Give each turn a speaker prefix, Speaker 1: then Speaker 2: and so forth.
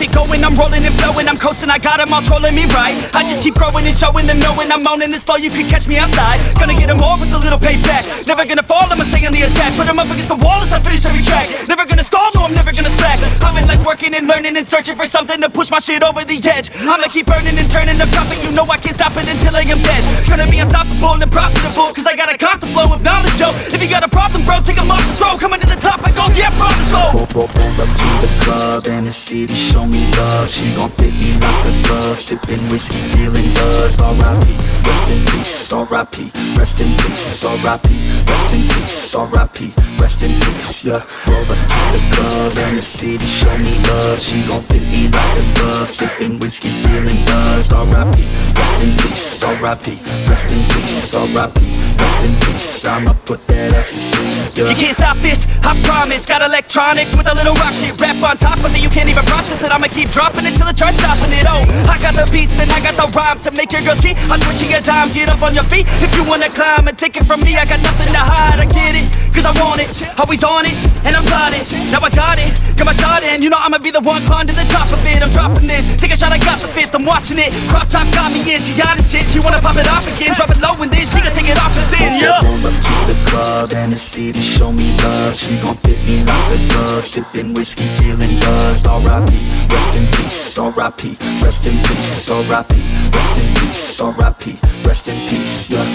Speaker 1: keep it going, I'm rolling and flowing, I'm coasting, I got them all trolling me right. I just keep growing and showing them, knowing I'm owning this flow, you can catch me outside. Gonna get them all with a little payback. Never gonna fall, I'ma stay on the attack. Put them up against the wall as I finish every track. Never gonna stall, no, I'm never gonna slack. I've been like working and learning and searching for something to push my shit over the edge. I'ma keep burning and turning up profit, you know I can't stop it until I am dead. Gonna be unstoppable and profitable, cause I got a constant flow of knowledge, yo. If you got a problem,
Speaker 2: up to the club and the city show me love. She gon' fit me like a glove. Sippin' whiskey, feeling buzz. R.I.P. R.I.P. Rest in peace, R.I.P. Rest in peace, R.I.P. Rest in peace, yeah Roll up to the club and the city show me love She gon' fit me like a glove Sipping whiskey, feeling buzz R.I.P. Rest in peace, R.I.P. Rest in peace, R.I.P. Rest in peace, I'ma put that ass to sleep, yeah
Speaker 1: You can't stop this, I promise Got electronic with a little rock shit Rap on top of it, you can't even process it I'ma keep dropping it till it starts stopping it Oh, I got the beats rhymes To make your girl cheat, I she a dime Get up on your feet. If you wanna climb And take it from me, I got nothing to hide. I get it, cause I want it. Always on it, and I'm plotting Now I got it, got my shot in. You know I'ma be the one climb to the top of it. I'm dropping this, take a shot, I got the fifth. I'm watching it, crop top got me in. She got it shit, she wanna pop it off again. Drop it low and then she gon' take it off and sin, yeah
Speaker 2: Roll up to the club and the city show me love. She gon' fit me like a glove. Sipping whiskey, feeling buzzed. R.I.P. Rest in R.I.P. Rest in peace, R.I.P. Rest in peace, R.I.P. Rest in peace, yeah